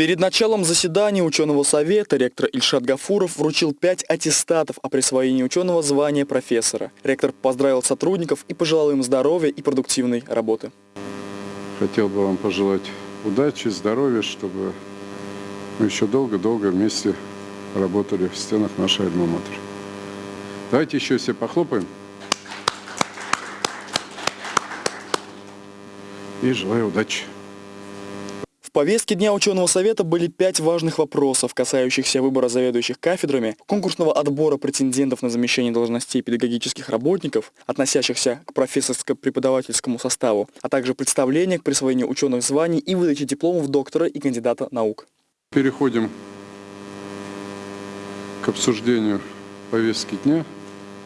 Перед началом заседания ученого совета ректор Ильшат Гафуров вручил пять аттестатов о присвоении ученого звания профессора. Ректор поздравил сотрудников и пожелал им здоровья и продуктивной работы. Хотел бы вам пожелать удачи, здоровья, чтобы мы еще долго-долго вместе работали в стенах нашей альма-матер. Давайте еще все похлопаем. И желаю удачи. В повестке Дня ученого совета были пять важных вопросов, касающихся выбора заведующих кафедрами, конкурсного отбора претендентов на замещение должностей педагогических работников, относящихся к профессорско-преподавательскому составу, а также представления к присвоению ученых званий и выдаче дипломов доктора и кандидата наук. Переходим к обсуждению повестки дня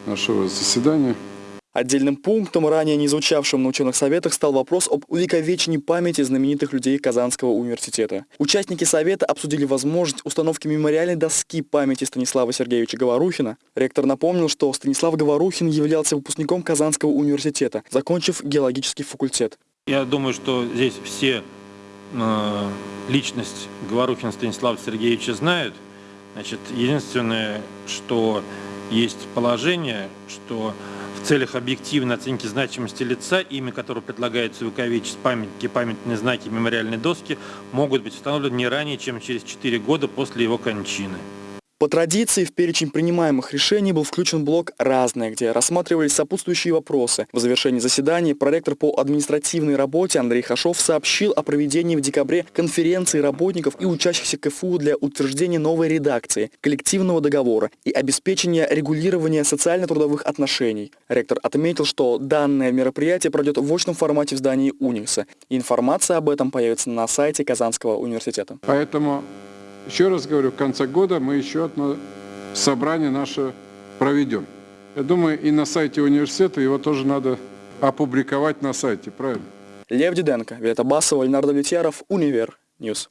нашего заседания. Отдельным пунктом, ранее не звучавшим на ученых советах, стал вопрос об увековечении памяти знаменитых людей Казанского университета. Участники совета обсудили возможность установки мемориальной доски памяти Станислава Сергеевича Говорухина. Ректор напомнил, что Станислав Говорухин являлся выпускником Казанского университета, закончив геологический факультет. Я думаю, что здесь все э, личность Говорухина Станислава Сергеевича знают. Значит, единственное, что есть положение, что целях объективной оценки значимости лица, имя которого предлагается увековечить памятники, памятные знаки, мемориальные доски, могут быть установлены не ранее, чем через 4 года после его кончины. По традиции в перечень принимаемых решений был включен блок «Разное», где рассматривались сопутствующие вопросы. В завершении заседания проректор по административной работе Андрей Хашов сообщил о проведении в декабре конференции работников и учащихся КФУ для утверждения новой редакции коллективного договора и обеспечения регулирования социально-трудовых отношений. Ректор отметил, что данное мероприятие пройдет в очном формате в здании УНИКСа. Информация об этом появится на сайте Казанского университета. Поэтому еще раз говорю, в конце года мы еще одно собрание наше проведем. Я думаю, и на сайте университета его тоже надо опубликовать на сайте, правильно? Лев Диденко, Вета Басова, Ленар Давлетьяров, Univer News.